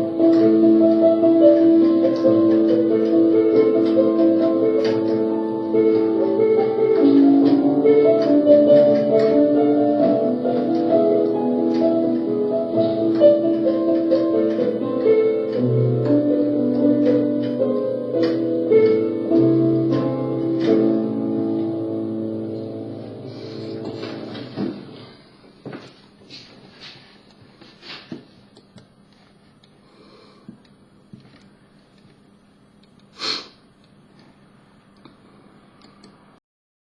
Música